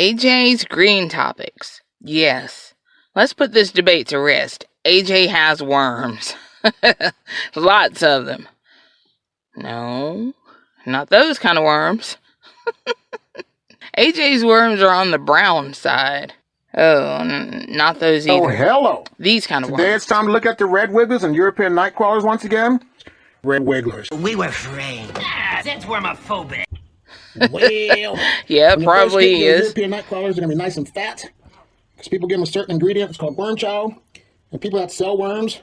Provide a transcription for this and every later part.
AJ's green topics. Yes. Let's put this debate to rest. AJ has worms. Lots of them. No, not those kind of worms. AJ's worms are on the brown side. Oh, n- not those either. Oh, hello. These kind of Today worms. it's time to look at the red wigglers and European night crawlers once again. Red wigglers. We were framed. Ah, that's wormophobic. Well, Yeah, when you first probably is. European night crawlers are gonna be nice and fat because people give them a certain ingredient. It's called worm chow, and people that sell worms,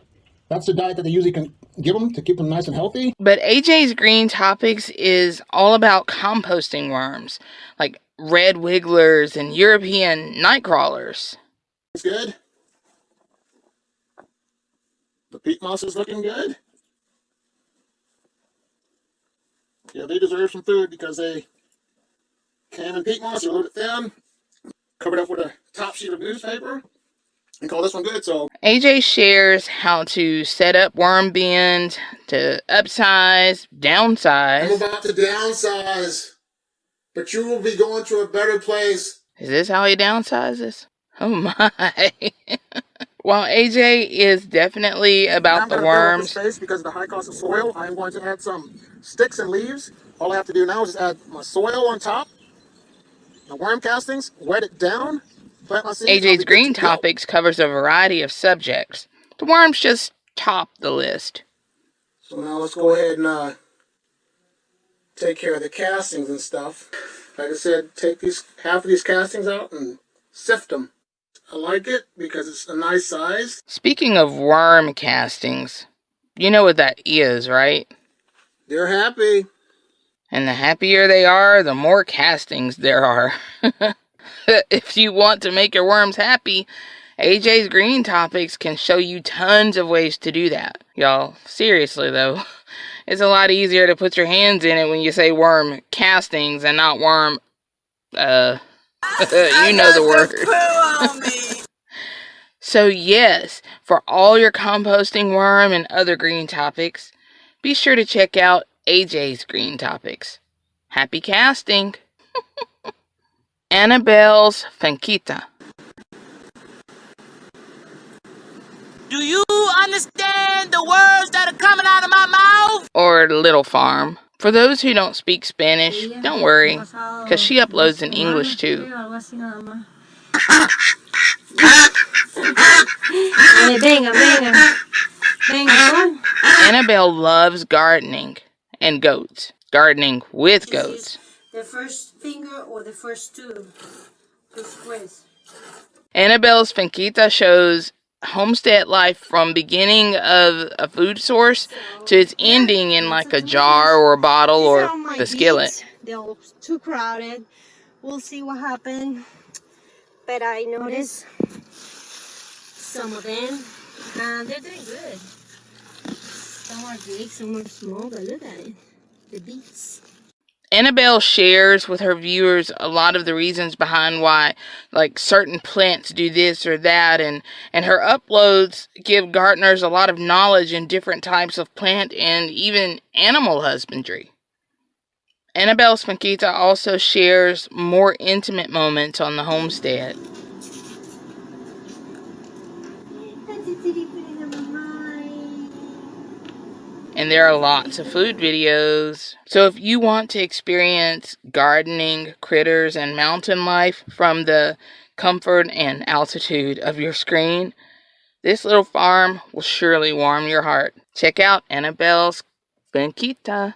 that's the diet that they usually can give them to keep them nice and healthy. But AJ's Green Topics is all about composting worms, like red wigglers and European night crawlers. It's good. The peat moss is looking good. Yeah, they deserve some food because they came in peat moss, little bit thin, covered up with a top sheet of newspaper, and call this one good. So AJ shares how to set up worm bins, to upsize, downsize. I'm about to downsize, but you will be going to a better place. Is this how he downsizes? Oh my. While AJ is definitely about the gonna fill up worms, space because of the high cost of soil. I'm going to add some sticks and leaves. All I have to do now is add my soil on top, the worm castings, wet it down, plant my seeds. AJ's Green to. Topics covers a variety of subjects. The worms just top the list. So now let's go ahead and uh, take care of the castings and stuff. Like I said, take these half of these castings out and sift them. I like it because it's a nice size. Speaking of worm castings, you know what that is, right? They're happy. And the happier they are, the more castings there are. if you want to make your worms happy, AJ's Green Topics can show you tons of ways to do that. Y'all, seriously though, it's a lot easier to put your hands in it when you say worm castings and not worm, uh, you know the word. So, yes, for all your composting worm and other green topics, be sure to check out AJ's Green Topics. Happy casting! Annabelle's Finquita, Do you understand the words that are coming out of my mouth? or Little Farm. For those who don't speak Spanish, don't worry, because she uploads in English too. Annabelle loves gardening and goats. Gardening with goats. The first finger or the first two? Annabelle's Finquita shows homestead life from beginning of a food source to its ending in like a jar or a bottle or the skillet. They're too crowded. We'll see what happens. But I noticed some of them, and they're doing good. Some are big, some are small, but look at it. The beets. Annabelle shares with her viewers a lot of the reasons behind why like certain plants do this or that and and her uploads give gardeners a lot of knowledge in different types of plant and even animal husbandry. Annabelle's Finquita also shares more intimate moments on the homestead. And there are lots of food videos. So if you want to experience gardening, critters, and mountain life from the comfort and altitude of your screen, this little farm will surely warm your heart. Check out Annabelle's Finquita.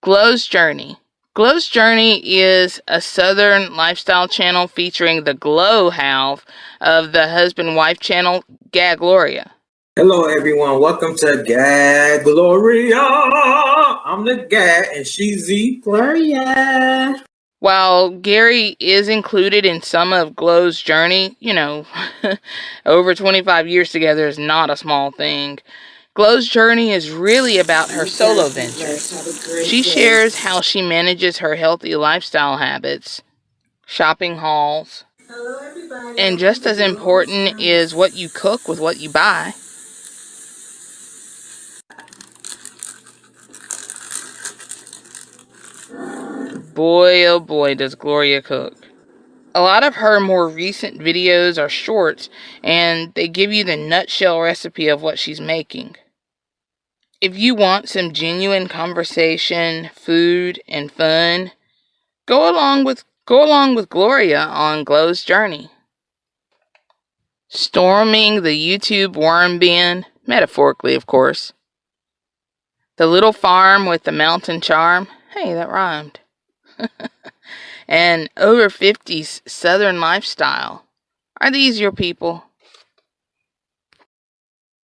Glow's Journey. Glow's Journey is a southern lifestyle channel featuring the glow half of the husband wife channel Gag Gloria. Hello, everyone. Welcome to Gag Gloria. I'm the Gag, and she's the Gloria. While Gary is included in some of Glow's journey, you know, over 25 years together is not a small thing. Glow's journey is really about her solo ventures. She shares how she manages her healthy lifestyle habits, shopping hauls, and just as important is what you cook with what you buy. Boy, oh boy, does Gloria cook. A lot of her more recent videos are shorts and they give you the nutshell recipe of what she's making. If you want some genuine conversation, food, and fun, go along with go along with Gloria on Glow's journey. Storming the YouTube worm bin, metaphorically of course. The little farm with the mountain charm. Hey, that rhymed. and over 50s Southern lifestyle. Are these your people?